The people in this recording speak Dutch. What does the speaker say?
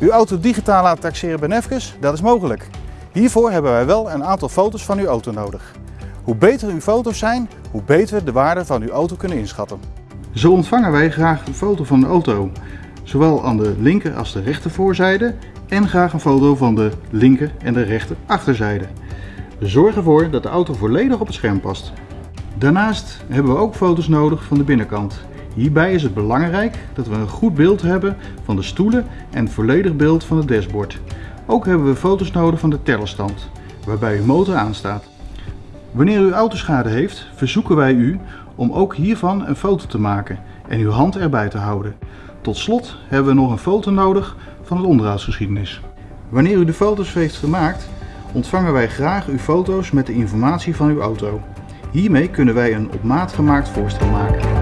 Uw auto digitaal laten taxeren bij Nefkes, dat is mogelijk. Hiervoor hebben wij wel een aantal foto's van uw auto nodig. Hoe beter uw foto's zijn, hoe beter we de waarde van uw auto kunnen inschatten. Zo ontvangen wij graag een foto van de auto, zowel aan de linker als de rechter voorzijde en graag een foto van de linker en de rechter achterzijde. We zorgen ervoor dat de auto volledig op het scherm past. Daarnaast hebben we ook foto's nodig van de binnenkant. Hierbij is het belangrijk dat we een goed beeld hebben van de stoelen en een volledig beeld van het dashboard. Ook hebben we foto's nodig van de tellerstand, waarbij uw motor aanstaat. Wanneer u autoschade heeft, verzoeken wij u om ook hiervan een foto te maken en uw hand erbij te houden. Tot slot hebben we nog een foto nodig van het onderhoudsgeschiedenis. Wanneer u de foto's heeft gemaakt, ontvangen wij graag uw foto's met de informatie van uw auto. Hiermee kunnen wij een op maat gemaakt voorstel maken.